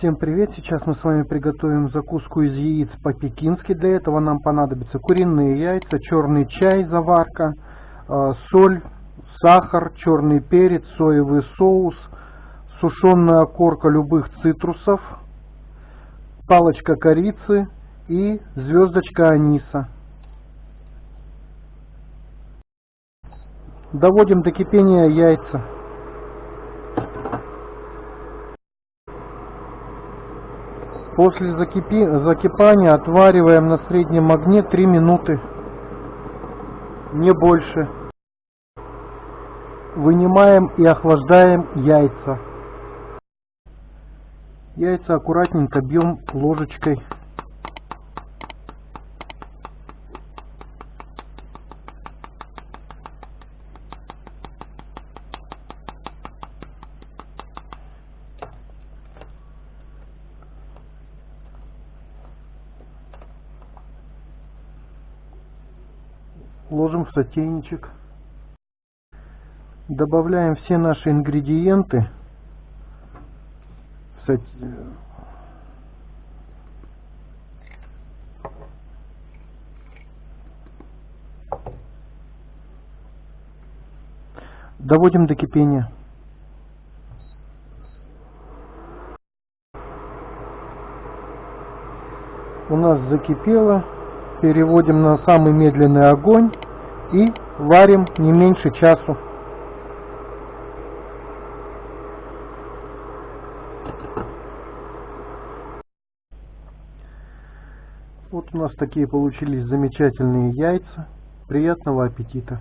Всем привет! Сейчас мы с вами приготовим закуску из яиц по-пекински. Для этого нам понадобятся куриные яйца, черный чай, заварка, э, соль, сахар, черный перец, соевый соус, сушеная корка любых цитрусов, палочка корицы и звездочка аниса. Доводим до кипения яйца. После закипи... закипания отвариваем на среднем огне 3 минуты, не больше. Вынимаем и охлаждаем яйца. Яйца аккуратненько бьем ложечкой. Ложим в сотейничек. Добавляем все наши ингредиенты. Доводим до кипения. У нас закипело переводим на самый медленный огонь и варим не меньше часу. Вот у нас такие получились замечательные яйца. Приятного аппетита!